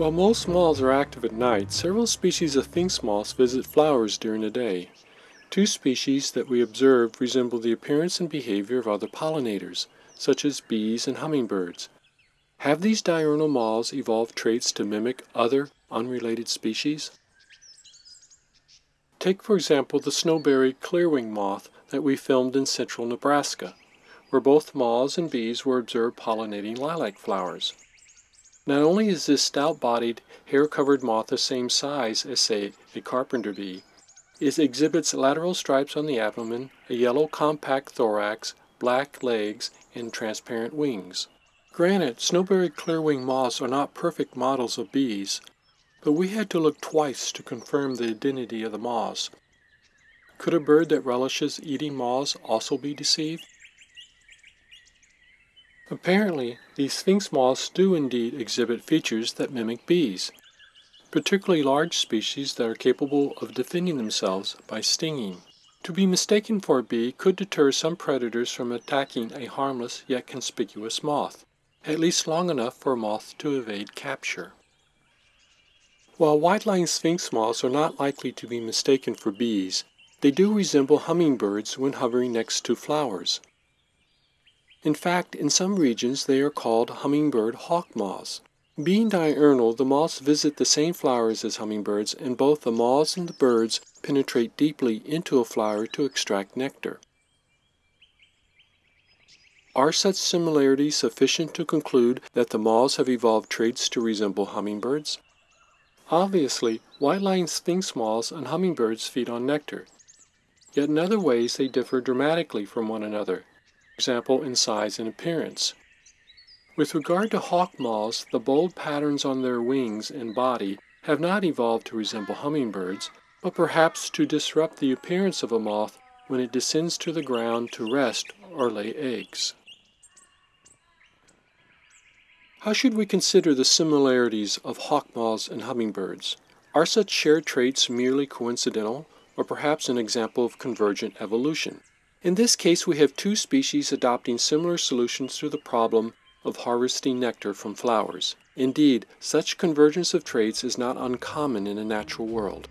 While most moths are active at night, several species of sphinx moths visit flowers during the day. Two species that we observed resemble the appearance and behavior of other pollinators, such as bees and hummingbirds. Have these diurnal moths evolved traits to mimic other unrelated species? Take, for example, the snowberry clearwing moth that we filmed in central Nebraska, where both moths and bees were observed pollinating lilac flowers. Not only is this stout-bodied, hair-covered moth the same size as, say, a carpenter bee, it exhibits lateral stripes on the abdomen, a yellow compact thorax, black legs, and transparent wings. Granted, snowberry clearwing moths are not perfect models of bees, but we had to look twice to confirm the identity of the moths. Could a bird that relishes eating moths also be deceived? Apparently, these sphinx moths do indeed exhibit features that mimic bees particularly large species that are capable of defending themselves by stinging. To be mistaken for a bee could deter some predators from attacking a harmless yet conspicuous moth, at least long enough for a moth to evade capture. While white-lined sphinx moths are not likely to be mistaken for bees, they do resemble hummingbirds when hovering next to flowers. In fact, in some regions they are called hummingbird hawk moths. Being diurnal, the moths visit the same flowers as hummingbirds, and both the moths and the birds penetrate deeply into a flower to extract nectar. Are such similarities sufficient to conclude that the moths have evolved traits to resemble hummingbirds? Obviously, white-lined sphinx moths and hummingbirds feed on nectar. Yet in other ways they differ dramatically from one another, example in size and appearance. With regard to hawk moths, the bold patterns on their wings and body have not evolved to resemble hummingbirds, but perhaps to disrupt the appearance of a moth when it descends to the ground to rest or lay eggs. How should we consider the similarities of hawk moths and hummingbirds? Are such shared traits merely coincidental, or perhaps an example of convergent evolution? In this case, we have two species adopting similar solutions to the problem of harvesting nectar from flowers. Indeed, such convergence of traits is not uncommon in a natural world.